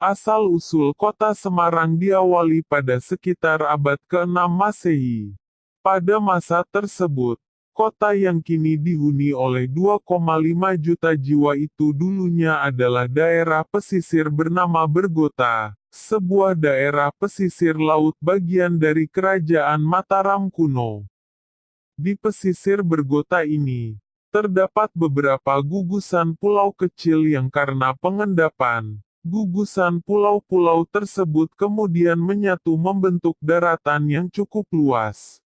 Asal-usul kota Semarang diawali pada sekitar abad ke-6 Masehi. Pada masa tersebut, kota yang kini dihuni oleh 2,5 juta jiwa itu dulunya adalah daerah pesisir bernama Bergota, sebuah daerah pesisir laut bagian dari kerajaan Mataram kuno. Di pesisir Bergota ini, terdapat beberapa gugusan pulau kecil yang karena pengendapan, Gugusan pulau-pulau tersebut kemudian menyatu membentuk daratan yang cukup luas.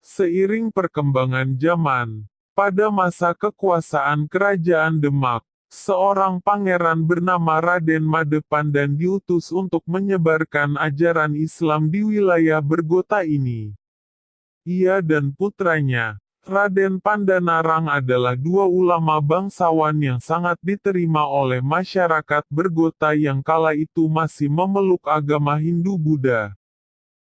Seiring perkembangan zaman, pada masa kekuasaan Kerajaan Demak, seorang pangeran bernama Raden Madepandan diutus untuk menyebarkan ajaran Islam di wilayah Bergota ini. Ia dan putranya, Raden Pandanarang adalah dua ulama bangsawan yang sangat diterima oleh masyarakat bergota yang kala itu masih memeluk agama Hindu-Buddha.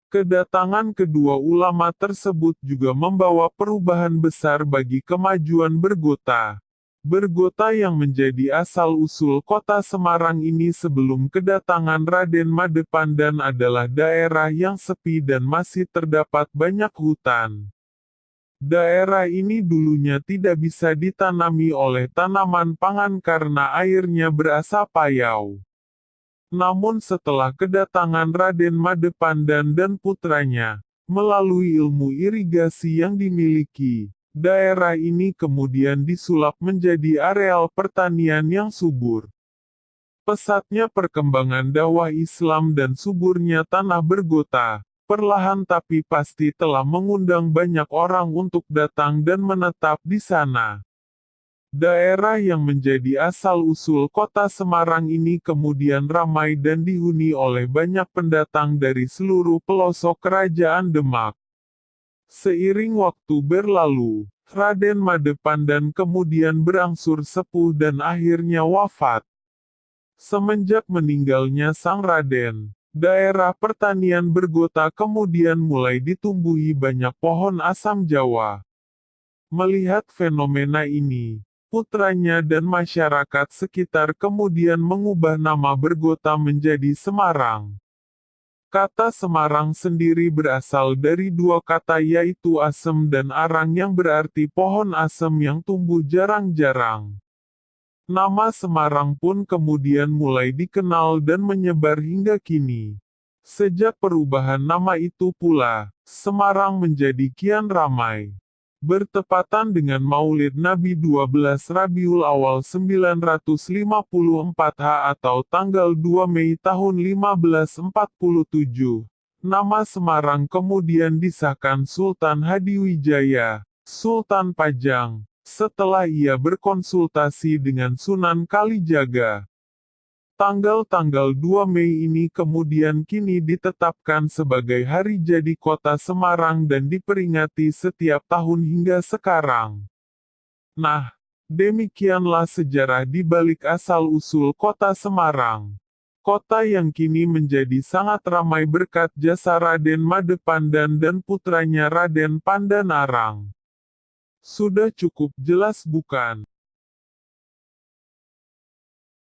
Kedatangan kedua ulama tersebut juga membawa perubahan besar bagi kemajuan bergota. Bergota yang menjadi asal-usul kota Semarang ini sebelum kedatangan Raden Madepandan adalah daerah yang sepi dan masih terdapat banyak hutan. Daerah ini dulunya tidak bisa ditanami oleh tanaman pangan karena airnya berasa payau. Namun setelah kedatangan Raden Madepandan dan putranya, melalui ilmu irigasi yang dimiliki, daerah ini kemudian disulap menjadi areal pertanian yang subur. Pesatnya perkembangan dakwah Islam dan suburnya tanah bergota, perlahan tapi pasti telah mengundang banyak orang untuk datang dan menetap di sana. Daerah yang menjadi asal-usul kota Semarang ini kemudian ramai dan dihuni oleh banyak pendatang dari seluruh pelosok kerajaan Demak. Seiring waktu berlalu, Raden Madepandan kemudian berangsur sepuh dan akhirnya wafat. Semenjak meninggalnya sang Raden, Daerah pertanian bergota kemudian mulai ditumbuhi banyak pohon asam jawa. Melihat fenomena ini, putranya dan masyarakat sekitar kemudian mengubah nama bergota menjadi Semarang. Kata Semarang sendiri berasal dari dua kata yaitu asem dan arang yang berarti pohon asem yang tumbuh jarang-jarang. Nama Semarang pun kemudian mulai dikenal dan menyebar hingga kini. Sejak perubahan nama itu pula, Semarang menjadi kian ramai. Bertepatan dengan maulid Nabi 12 Rabiul Awal 954 H atau tanggal 2 Mei tahun 1547, nama Semarang kemudian disahkan Sultan Hadiwijaya, Sultan Pajang, setelah ia berkonsultasi dengan Sunan Kalijaga. Tanggal-tanggal 2 Mei ini kemudian kini ditetapkan sebagai hari jadi kota Semarang dan diperingati setiap tahun hingga sekarang. Nah, demikianlah sejarah di balik asal-usul kota Semarang. Kota yang kini menjadi sangat ramai berkat jasa Raden Madepandan dan putranya Raden Pandanarang. Sudah cukup jelas bukan?